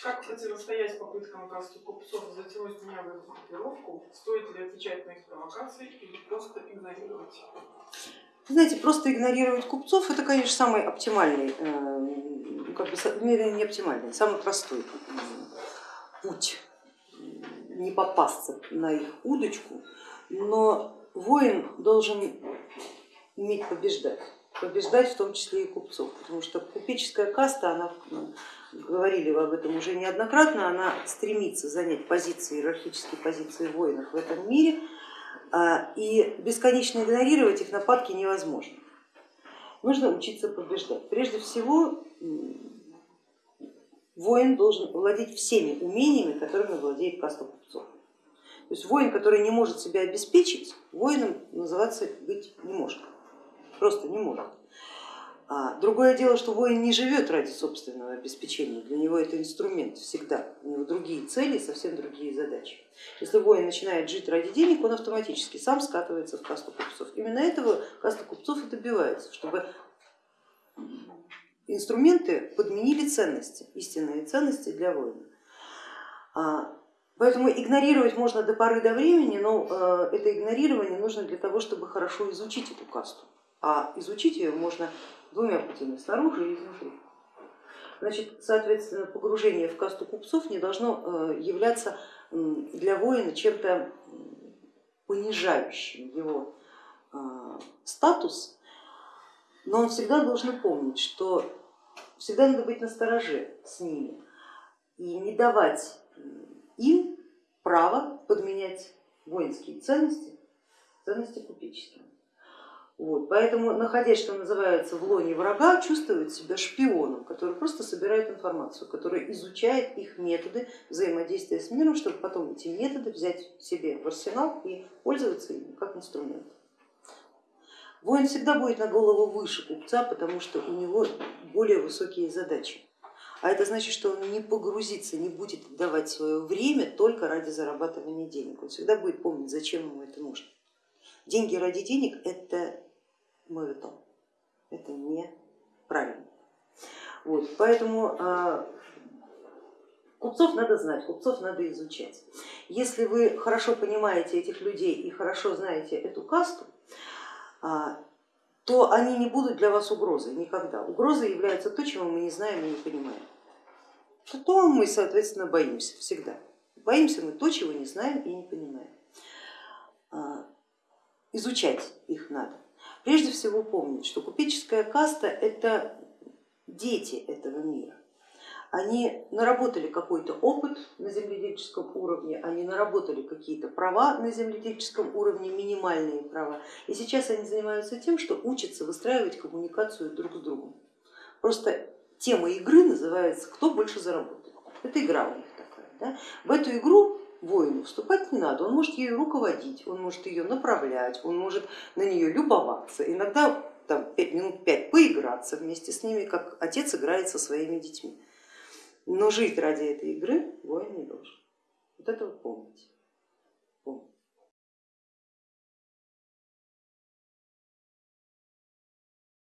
Как противостоять попыткам касты купцов затянуть меня в эту группировку? Стоит ли отвечать на их провокации или просто игнорировать? Знаете, просто игнорировать купцов это, конечно, самый оптимальный, э, как бы, не оптимальный, самый простой путь не попасться на их удочку, но воин должен уметь побеждать, побеждать в том числе и купцов, потому что купеческая каста, она, ну, говорили вы об этом уже неоднократно, она стремится занять позиции, иерархические позиции воинов в этом мире, а, и бесконечно игнорировать их нападки невозможно. Нужно учиться побеждать. Прежде всего воин должен владеть всеми умениями, которыми владеет каста купцов. То есть воин, который не может себя обеспечить, воином называться быть не может, просто не может. А другое дело, что воин не живет ради собственного обеспечения, для него это инструмент всегда, у него другие цели, совсем другие задачи. Если воин начинает жить ради денег, он автоматически сам скатывается в касту купцов. Именно этого каста купцов и добивается, чтобы инструменты подменили ценности, истинные ценности для воина. А, поэтому игнорировать можно до поры до времени, но э, это игнорирование нужно для того, чтобы хорошо изучить эту касту. А изучить ее можно двумя путями, снаружи и изнутри. Значит, соответственно, погружение в касту купцов не должно э, являться для воина чем-то понижающим его э, статус, но он всегда должен помнить, что всегда надо быть настороже с ними и не давать им право подменять воинские ценности ценности купеческими. Вот, поэтому, находясь, что называется, в лоне врага, чувствует себя шпионом, который просто собирает информацию, который изучает их методы взаимодействия с миром, чтобы потом эти методы взять себе в арсенал и пользоваться ими как инструмент. Воин всегда будет на голову выше купца, потому что у него более высокие задачи. А это значит, что он не погрузится, не будет отдавать свое время только ради зарабатывания денег. Он всегда будет помнить, зачем ему это нужно. Деньги ради денег это мавитон. Это неправильно. Вот, поэтому а, купцов надо знать, купцов надо изучать. Если вы хорошо понимаете этих людей и хорошо знаете эту касту, а, то они не будут для вас угрозой никогда. Угрозой является то, чего мы не знаем и не понимаем. То мы, соответственно, боимся всегда. Боимся мы то, чего не знаем и не понимаем. А, изучать их надо. Прежде всего помнить, что купеческая каста это дети этого мира. Они наработали какой-то опыт на земледельческом уровне, они наработали какие-то права на земледельческом уровне, минимальные права, и сейчас они занимаются тем, что учатся выстраивать коммуникацию друг с другом. Просто тема игры называется «Кто больше заработает?». Это игра у них такая. Да? В эту игру воину вступать не надо, он может ею руководить, он может ее направлять, он может на нее любоваться, иногда там, 5 минут пять поиграться вместе с ними, как отец играет со своими детьми. Но жить ради этой игры воин не должен. Вот это вы помните.